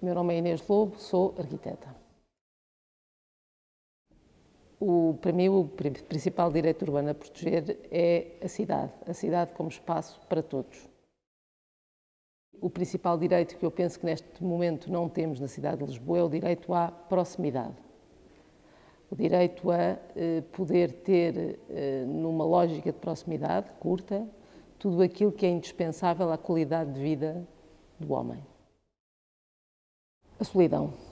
Meu nome é Inês Lobo, sou arquiteta. O, para mim, o principal direito urbano a proteger é a cidade, a cidade como espaço para todos. O principal direito que eu penso que neste momento não temos na cidade de Lisboa é o direito à proximidade. O direito a eh, poder ter, eh, numa lógica de proximidade curta, tudo aquilo que é indispensável à qualidade de vida do homem. A solidão.